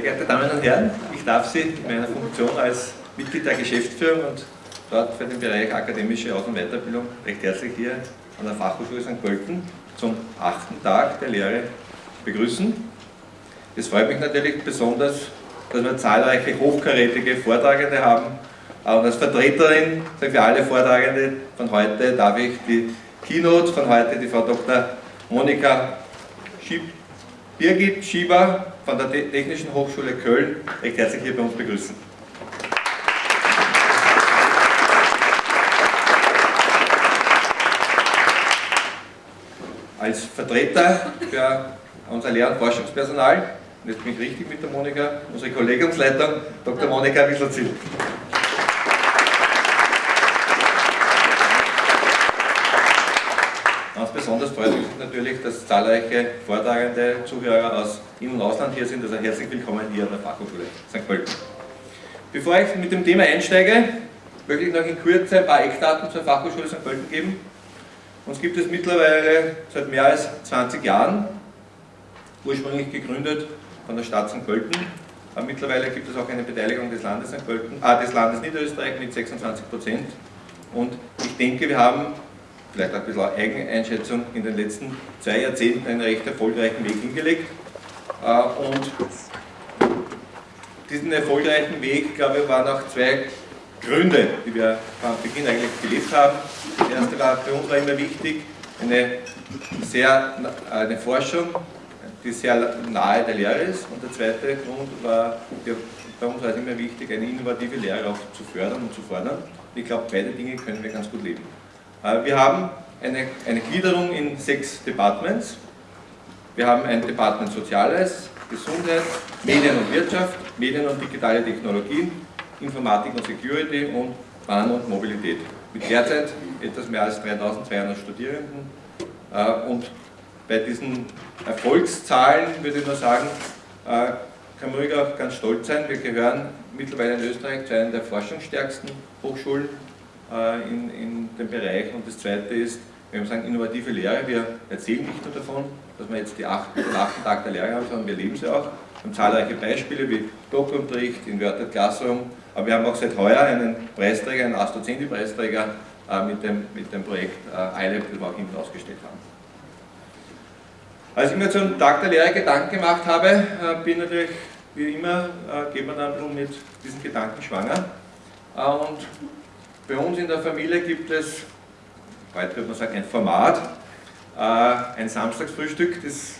Sehr geehrte Damen und Herren, ich darf Sie in meiner Funktion als Mitglied der Geschäftsführung und dort für den Bereich akademische Aus- und Weiterbildung recht herzlich hier an der Fachhochschule St. Pölten zum achten Tag der Lehre begrüßen. Es freut mich natürlich besonders, dass wir zahlreiche hochkarätige Vortragende haben. Und als Vertreterin für alle Vortragende von heute darf ich die Keynote von heute, die Frau Dr. Monika Schieb, Birgit Schieber von der Technischen Hochschule Köln recht herzlich hier bei uns begrüßen. Als Vertreter für unser Lehr- und Forschungspersonal, und jetzt bin ich richtig mit der Monika, unsere Kollegiumsleitung, Dr. Monika Wisselzil. Ganz besonders freut mich natürlich, dass zahlreiche vortragende Zuhörer aus In- und Ausland hier sind. Also herzlich willkommen hier an der Fachhochschule St. Pölten. Bevor ich mit dem Thema einsteige, möchte ich noch in Kürze ein paar Eckdaten zur Fachhochschule St. Pölten geben. Uns gibt es mittlerweile seit mehr als 20 Jahren, ursprünglich gegründet von der Stadt St. Pölten. Aber mittlerweile gibt es auch eine Beteiligung des Landes St. Pölten, ah, des Landes Niederösterreich mit 26 Prozent. Und ich denke, wir haben vielleicht ein bisschen Eigeneinschätzung, in den letzten zwei Jahrzehnten einen recht erfolgreichen Weg hingelegt. Äh, und diesen erfolgreichen Weg, glaube ich, waren auch zwei Gründe, die wir am Beginn eigentlich gelebt haben. Das erste war, für uns war immer wichtig, eine, sehr, eine Forschung, die sehr nahe der Lehre ist. Und der zweite Grund war, bei uns war es immer wichtig, eine innovative Lehre auch zu fördern und zu fordern. Ich glaube, beide Dinge können wir ganz gut leben. Äh, wir haben eine, eine Gliederung in sechs Departments. Wir haben ein Department Soziales, Gesundheit, Medien und Wirtschaft, Medien und digitale Technologien, Informatik und Security und Bahn und Mobilität. Mit derzeit etwas mehr als 3200 Studierenden. Äh, und bei diesen Erfolgszahlen würde ich nur sagen, äh, kann auch ganz stolz sein. Wir gehören mittlerweile in Österreich zu einer der forschungsstärksten Hochschulen in, in dem Bereich. Und das zweite ist, wenn wir sagen innovative Lehre, wir erzählen nicht nur davon, dass wir jetzt die acht, den achten Tag der Lehre haben, sondern wir leben sie auch. Wir haben zahlreiche Beispiele wie Doppelunterricht, Inverted Classroom, aber wir haben auch seit heuer einen Preisträger, einen Astrozendi-Preisträger äh, mit, dem, mit dem Projekt äh, ILAB, das wir auch hinten ausgestellt haben. Als ich mir zum Tag der Lehre Gedanken gemacht habe, äh, bin natürlich, wie immer, äh, geht man dann mit diesen Gedanken schwanger. Äh, und bei uns in der Familie gibt es, heute würde man sagen, ein Format, äh, ein Samstagsfrühstück, das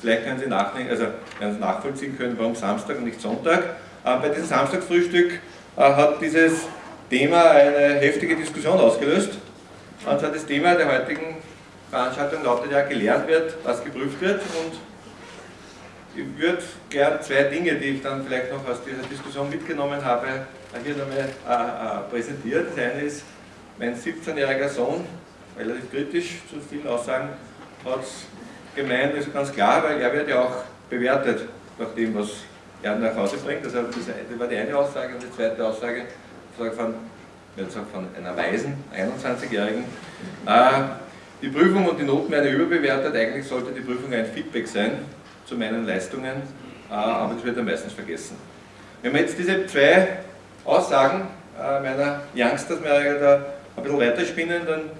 vielleicht können Sie also werden Sie nachvollziehen können, warum Samstag und nicht Sonntag. Äh, bei diesem Samstagsfrühstück äh, hat dieses Thema eine heftige Diskussion ausgelöst. Und zwar das Thema der heutigen Veranstaltung lautet ja, gelernt wird, was geprüft wird. Und ich würde gern zwei Dinge, die ich dann vielleicht noch aus dieser Diskussion mitgenommen habe, hier nochmal äh, äh, präsentiert. Das eine ist, mein 17-jähriger Sohn, relativ kritisch zu vielen Aussagen, hat es gemeint, ist ganz klar, weil er wird ja auch bewertet nach dem, was er nach Hause bringt. Also das war die eine Aussage und die zweite Aussage von, von einer weisen 21-Jährigen. Äh, die Prüfung und die Noten werden überbewertet, eigentlich sollte die Prüfung ein Feedback sein zu meinen Leistungen, äh, aber das wird dann meistens vergessen. Wenn wir jetzt diese zwei Aussagen äh, meiner Youngsters mehr da ein bisschen weiterspinnen, dann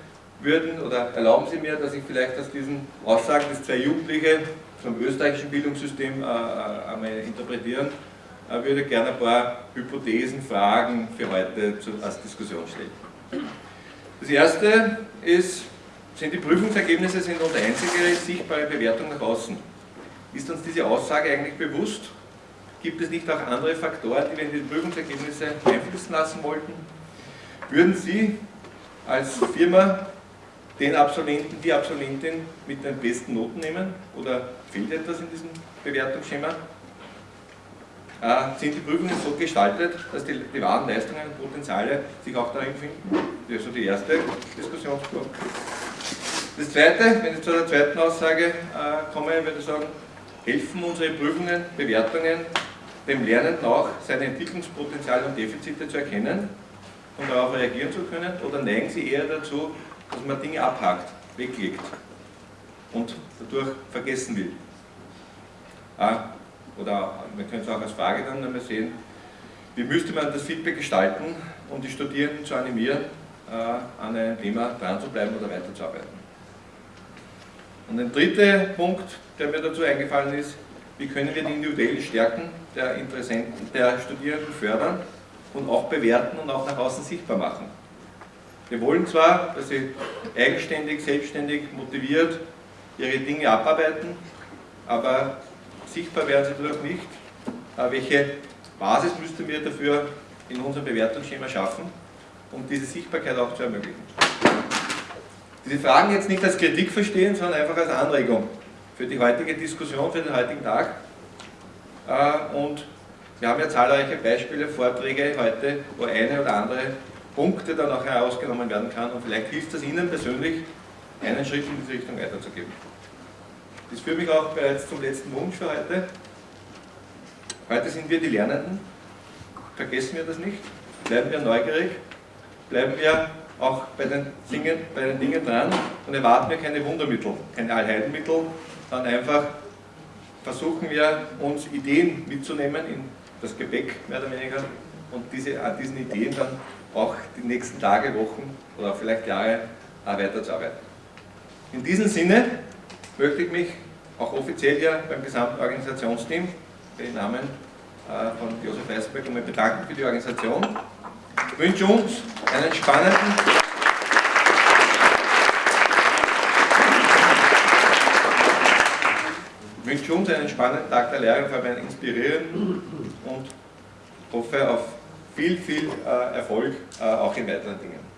würden oder erlauben Sie mir, dass ich vielleicht aus diesen Aussagen, die zwei Jugendliche vom österreichischen Bildungssystem äh, äh, einmal interpretieren, würde gerne ein paar Hypothesen, Fragen für heute als Diskussion stellen. Das erste ist, sind die Prüfungsergebnisse sind unsere einzige sichtbare Bewertung nach außen. Ist uns diese Aussage eigentlich bewusst? Gibt es nicht auch andere Faktoren, die wir in die Prüfungsergebnisse einfließen lassen wollten? Würden Sie als Firma den Absolventen, die Absolventin mit den besten Noten nehmen? Oder fehlt etwas in diesem Bewertungsschema? Äh, sind die Prüfungen so gestaltet, dass die, die wahren Leistungen und Potenziale sich auch darin finden? Das ist so die erste Diskussionspunkt. Das zweite, wenn ich zu der zweiten Aussage äh, komme, würde ich sagen, helfen unsere Prüfungen, Bewertungen dem Lernenden auch, seine Entwicklungspotenziale und Defizite zu erkennen und darauf reagieren zu können? Oder neigen sie eher dazu, dass man Dinge abhakt, weglegt und dadurch vergessen will? Ah, oder wir können es auch als Frage dann einmal sehen, wie müsste man das Feedback gestalten, um die Studierenden zu animieren, äh, an einem Thema dran zu bleiben oder weiterzuarbeiten. Und ein dritter Punkt, der mir dazu eingefallen ist, wie können wir die individuellen Stärken der Interessenten, der Studierenden fördern und auch bewerten und auch nach außen sichtbar machen. Wir wollen zwar, dass sie eigenständig, selbstständig, motiviert ihre Dinge abarbeiten, aber sichtbar werden sie dadurch nicht. Äh, welche Basis müssten wir dafür in unserem Bewertungsschema schaffen, um diese Sichtbarkeit auch zu ermöglichen? Diese Fragen jetzt nicht als Kritik verstehen, sondern einfach als Anregung für die heutige Diskussion, für den heutigen Tag. Äh, und wir haben ja zahlreiche Beispiele, Vorträge heute, wo eine oder andere Punkte dann auch herausgenommen werden kann und vielleicht hilft es Ihnen persönlich, einen Schritt in diese Richtung weiterzugeben. Das führt mich auch bereits zum letzten Wunsch für heute. Heute sind wir die Lernenden, vergessen wir das nicht, bleiben wir neugierig, bleiben wir auch bei den Dingen, bei den Dingen dran und erwarten wir keine Wundermittel, keine Allheilmittel, sondern einfach versuchen wir uns Ideen mitzunehmen in das Gepäck mehr oder weniger und diese, an diesen Ideen dann auch die nächsten Tage, Wochen oder vielleicht Jahre weiterzuarbeiten. In diesem Sinne möchte ich mich auch offiziell hier beim gesamten Organisationsteam im Namen äh, von Josef Weißberg um bedanken für die Organisation. Wünsche uns einen spannenden wünsche uns einen spannenden Tag der Lehre, vor allem einen und hoffe auf viel, viel äh, Erfolg äh, auch in weiteren Dingen.